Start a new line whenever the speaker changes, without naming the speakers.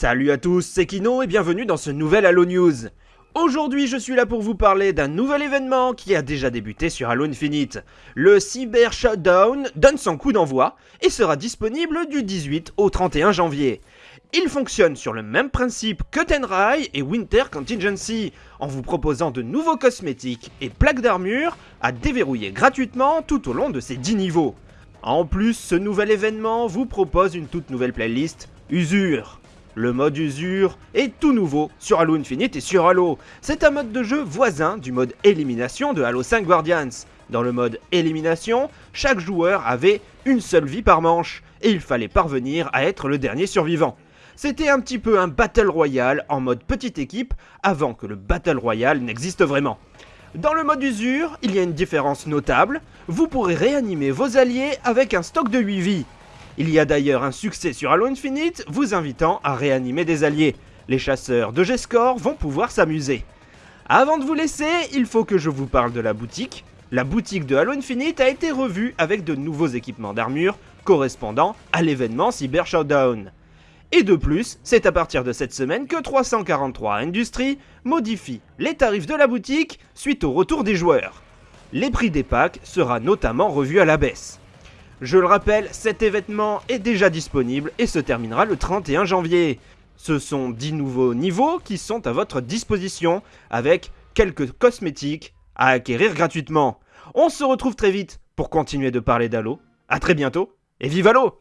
Salut à tous, c'est Kino et bienvenue dans ce nouvel Halo News. Aujourd'hui, je suis là pour vous parler d'un nouvel événement qui a déjà débuté sur Halo Infinite. Le Cyber Shutdown donne son coup d'envoi et sera disponible du 18 au 31 janvier. Il fonctionne sur le même principe que Tenrai et Winter Contingency, en vous proposant de nouveaux cosmétiques et plaques d'armure à déverrouiller gratuitement tout au long de ces 10 niveaux. En plus, ce nouvel événement vous propose une toute nouvelle playlist Usure. Le mode usure est tout nouveau sur Halo Infinite et sur Halo. C'est un mode de jeu voisin du mode élimination de Halo 5 Guardians. Dans le mode élimination, chaque joueur avait une seule vie par manche et il fallait parvenir à être le dernier survivant. C'était un petit peu un Battle Royale en mode petite équipe avant que le Battle Royale n'existe vraiment. Dans le mode usure, il y a une différence notable, vous pourrez réanimer vos alliés avec un stock de 8 vies, il y a d'ailleurs un succès sur Halo Infinite vous invitant à réanimer des alliés. Les chasseurs de G-Score vont pouvoir s'amuser. Avant de vous laisser, il faut que je vous parle de la boutique. La boutique de Halo Infinite a été revue avec de nouveaux équipements d'armure correspondant à l'événement Cyber Showdown. Et de plus, c'est à partir de cette semaine que 343 Industries modifie les tarifs de la boutique suite au retour des joueurs. Les prix des packs sera notamment revu à la baisse. Je le rappelle, cet événement est déjà disponible et se terminera le 31 janvier. Ce sont 10 nouveaux niveaux qui sont à votre disposition avec quelques cosmétiques à acquérir gratuitement. On se retrouve très vite pour continuer de parler d'Halo. A très bientôt et vive Halo